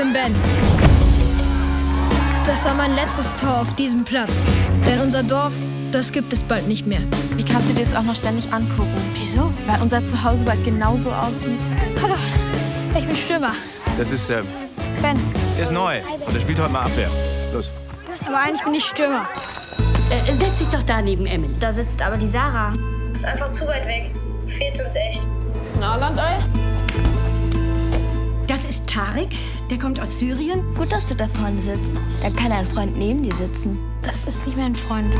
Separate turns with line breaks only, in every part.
bin Ben. Das war mein letztes Tor auf diesem Platz. Denn unser Dorf, das gibt es bald nicht mehr.
Wie kannst du dir das auch noch ständig angucken?
Wieso?
Weil unser Zuhause bald genauso aussieht.
Hallo, ich bin Stürmer.
Das ist, ähm,
Ben.
der ist neu. Und er spielt heute mal Abwehr. Los.
Aber eigentlich bin ich Stürmer.
Äh, setz dich doch da neben Emily.
Da sitzt aber die Sarah.
Ist einfach zu weit weg. Fehlt uns echt.
Nahlandei?
Das ist Tarek, der kommt aus Syrien.
Gut, dass du da vorne sitzt. Dann kann ein Freund neben dir sitzen.
Das ist nicht mein Freund.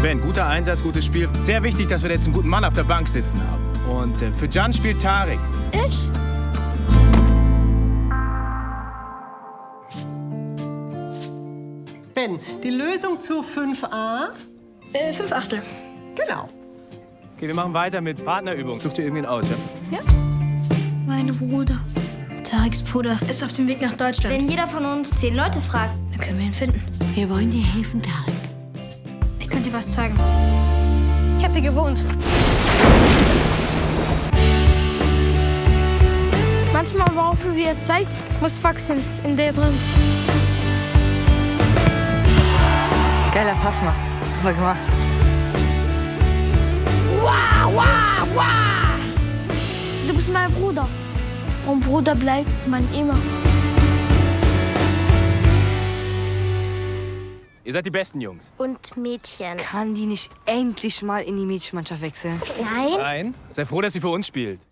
Ben, guter Einsatz, gutes Spiel. Sehr wichtig, dass wir jetzt einen guten Mann auf der Bank sitzen haben. Und äh, für Jan spielt Tarek.
Ich?
Ben, die Lösung zu 5a?
Äh, fünf Achtel.
Genau.
Okay, wir machen weiter mit Partnerübung. Such dir irgendwen aus, ja?
Mein Bruder. Tareks Bruder ist auf dem Weg nach Deutschland.
Wenn jeder von uns zehn Leute fragt,
Dann können wir ihn finden.
Wir wollen dir helfen, Tarek.
Ich könnte dir was zeigen. Ich habe hier gewohnt. Manchmal brauchen wir Zeit, muss wachsen in der drin.
Geiler Pass, Mann. Super gemacht.
Wow, wow, wow! Du bist mein Bruder. Und Bruder bleibt man immer.
Ihr seid die besten Jungs.
und Mädchen.
Kann die nicht endlich mal in die Mädchenmannschaft wechseln?
Nein?
Nein. Sei froh, dass sie für uns spielt.